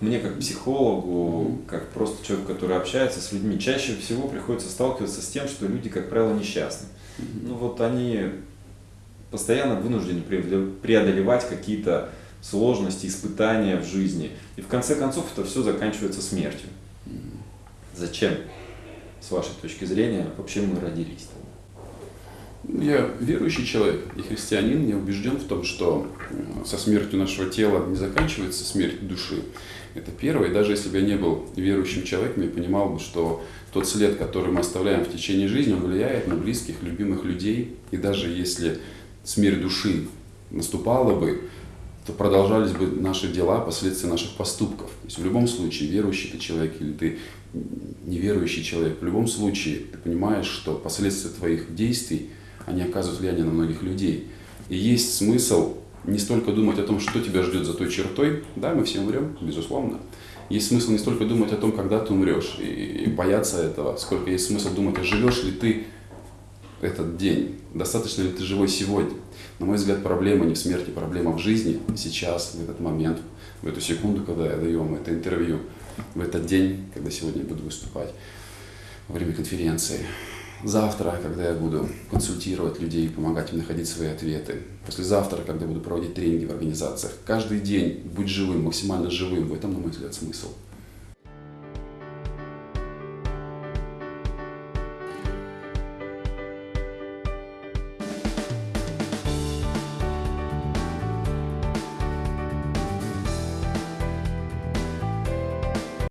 мне как психологу, как просто человеку, который общается с людьми, чаще всего приходится сталкиваться с тем, что люди, как правило, несчастны. Ну вот они постоянно вынуждены преодолевать какие-то сложности, испытания в жизни. И в конце концов это все заканчивается смертью. Зачем, с вашей точки зрения, вообще мы родились? Я верующий человек и христианин, я убежден в том, что э, со смертью нашего тела не заканчивается смерть души. Это первое. И даже если бы я не был верующим человеком, я понимал бы, что тот след, который мы оставляем в течение жизни, он влияет на близких, любимых людей. И даже если смерть души наступала бы, то продолжались бы наши дела, последствия наших поступков. То есть в любом случае, верующий ты человек или ты неверующий человек, в любом случае ты понимаешь, что последствия твоих действий, они оказывают влияние на многих людей. И есть смысл не столько думать о том, что тебя ждет за той чертой, да, мы все умрем, безусловно. Есть смысл не столько думать о том, когда ты умрешь, и, и бояться этого, сколько есть смысл думать, а живешь ли ты этот день, достаточно ли ты живой сегодня. На мой взгляд, проблема не в смерти, проблема в жизни, сейчас, в этот момент, в эту секунду, когда я даю вам это интервью, в этот день, когда сегодня я буду выступать, во время конференции завтра, когда я буду консультировать людей, помогать им находить свои ответы, послезавтра, когда буду проводить тренинги в организациях. Каждый день будь живым, максимально живым. В этом, на мой взгляд, смысл.